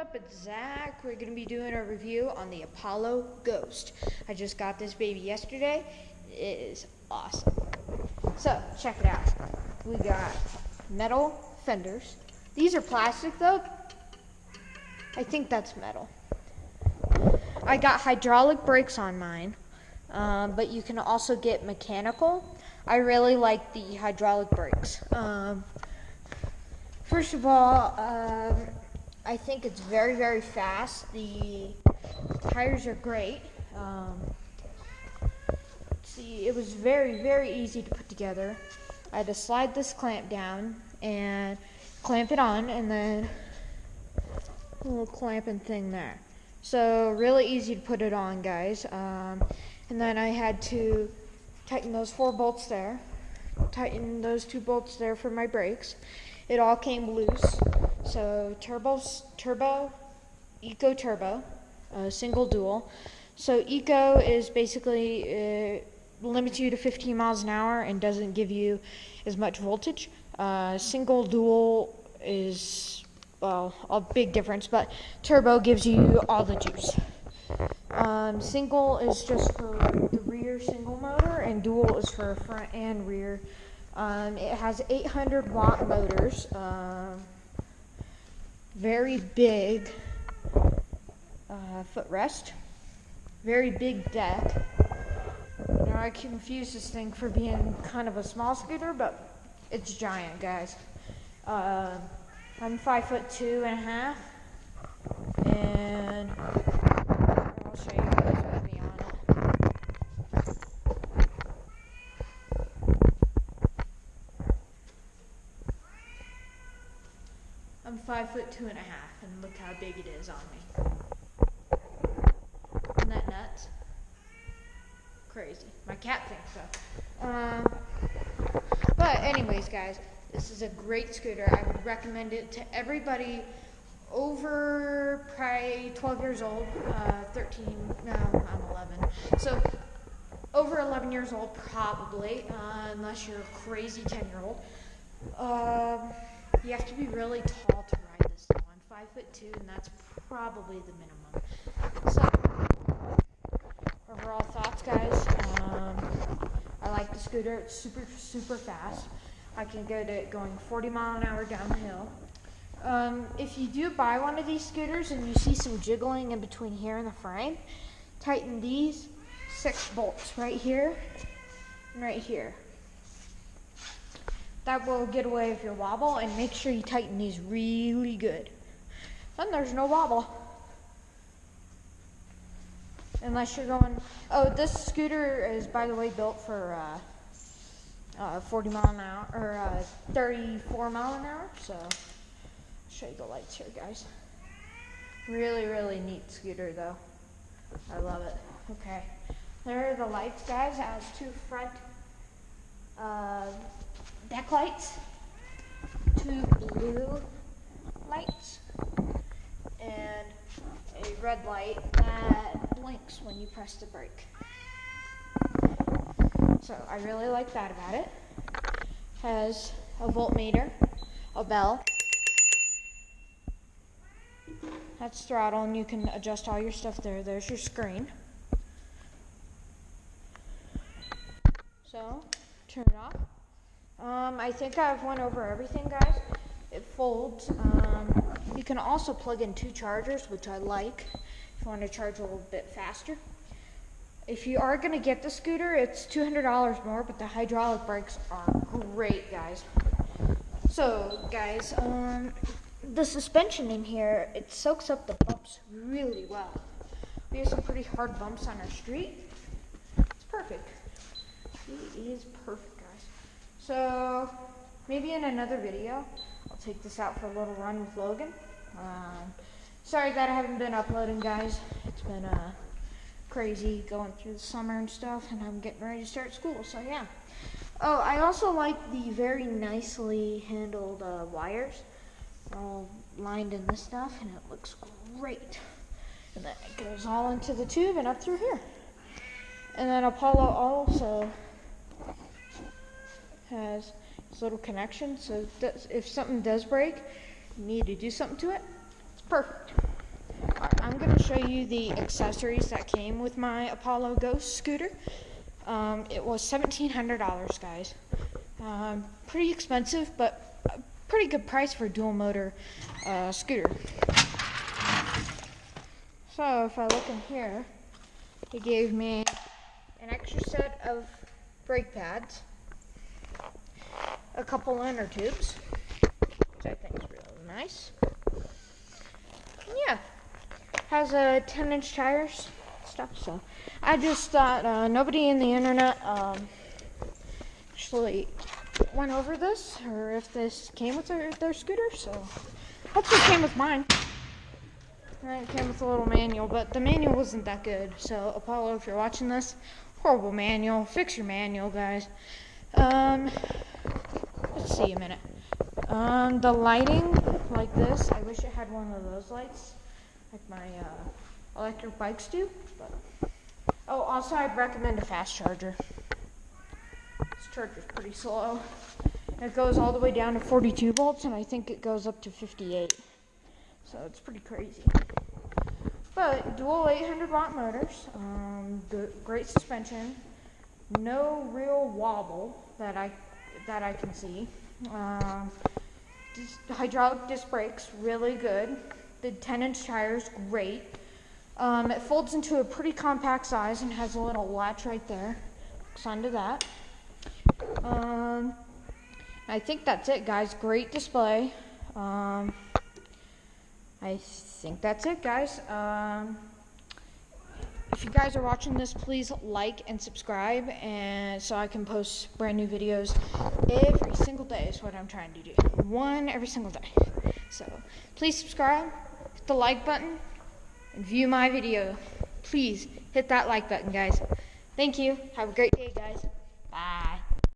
up? It's Zach. We're going to be doing a review on the Apollo Ghost. I just got this baby yesterday. It is awesome. So, check it out. We got metal fenders. These are plastic though. I think that's metal. I got hydraulic brakes on mine, um, but you can also get mechanical. I really like the hydraulic brakes. Um, first of all, um, I think it's very, very fast. The tires are great. Um, see, it was very, very easy to put together. I had to slide this clamp down and clamp it on, and then a little clamping thing there. So really easy to put it on, guys. Um, and then I had to tighten those four bolts there, tighten those two bolts there for my brakes. It all came loose. So turbos, turbo, eco turbo, uh, single dual. So eco is basically uh, limits you to 15 miles an hour and doesn't give you as much voltage. Uh, single dual is well a big difference, but turbo gives you all the juice. Um, single is just for the rear single motor, and dual is for front and rear. Um, it has 800 watt motors. Um, very big uh, footrest, very big deck. Now I confuse this thing for being kind of a small scooter, but it's giant, guys. Uh, I'm five foot two and a half, and I'll show you guys with me on it. I'm five foot two and a half, and look how big it is on me. Isn't that nuts? Crazy. My cat thinks so. Um, but anyways, guys, this is a great scooter. I would recommend it to everybody over probably 12 years old, uh, 13, no, I'm 11. So over 11 years old, probably, uh, unless you're a crazy 10 year old. Um, you have to be really tall to ride this though. I'm five foot two, and that's probably the minimum. So, overall thoughts, guys. Um, I like the scooter. It's super, super fast. I can get it going 40 mile an hour downhill. Um, if you do buy one of these scooters and you see some jiggling in between here and the frame, tighten these six bolts right here and right here. That will get away with your wobble and make sure you tighten these really good. Then there's no wobble. Unless you're going, oh, this scooter is, by the way, built for uh, uh, 40 mile an hour, or uh, 34 mile an hour. So, I'll show you the lights here, guys. Really, really neat scooter, though. I love it. Okay. There are the lights, guys. It has two front uh, deck lights, two blue lights, red light that blinks when you press the brake. So I really like that about it. Has a voltmeter, a bell. That's throttle, and you can adjust all your stuff there. There's your screen. So, turn it off. Um, I think I've went over everything, guys. It folds. Um, you can also plug in two chargers, which I like if you want to charge a little bit faster. If you are going to get the scooter, it's $200 more, but the hydraulic brakes are great, guys. So, guys, um, the suspension in here, it soaks up the bumps really well. We have some pretty hard bumps on our street. It's perfect. It is perfect. Guys. So maybe in another video, take this out for a little run with Logan. Um, sorry that I haven't been uploading, guys. It's been uh, crazy going through the summer and stuff, and I'm getting ready to start school, so yeah. Oh, I also like the very nicely handled uh, wires. They're all lined in this stuff, and it looks great. And then it goes all into the tube and up through here. And then Apollo also has this little connection, so if something does break, you need to do something to it, it's perfect. Right, I'm going to show you the accessories that came with my Apollo Ghost scooter. Um, it was $1,700, guys. Um, pretty expensive, but a pretty good price for a dual motor uh, scooter. So if I look in here, he gave me an extra set of brake pads, a couple inner tubes, which I think is really nice. Yeah, has a 10 inch tires stuff. So I just thought uh, nobody in the internet um, actually went over this, or if this came with their, their scooter. So hopefully it came with mine. It came with a little manual, but the manual wasn't that good. So Apollo, if you're watching this, horrible manual. Fix your manual, guys. Um, see a minute. Um, the lighting like this, I wish it had one of those lights, like my uh, electric bikes do. But oh, also I'd recommend a fast charger. This charger's pretty slow. It goes all the way down to 42 volts, and I think it goes up to 58. So it's pretty crazy. But dual 800 watt motors, um, great suspension, no real wobble that I that I can see. Um, hydraulic disc brakes, really good. The 10 inch tires, great. Um, it folds into a pretty compact size and has a little latch right there. Hooks onto that. Um, I think that's it, guys. Great display. Um, I think that's it, guys. If you guys are watching this, please like and subscribe, and so I can post brand new videos every single day. Is what I'm trying to do. One every single day. So please subscribe, hit the like button, and view my video. Please hit that like button, guys. Thank you. Have a great day, guys. Bye.